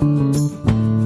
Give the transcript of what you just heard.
Música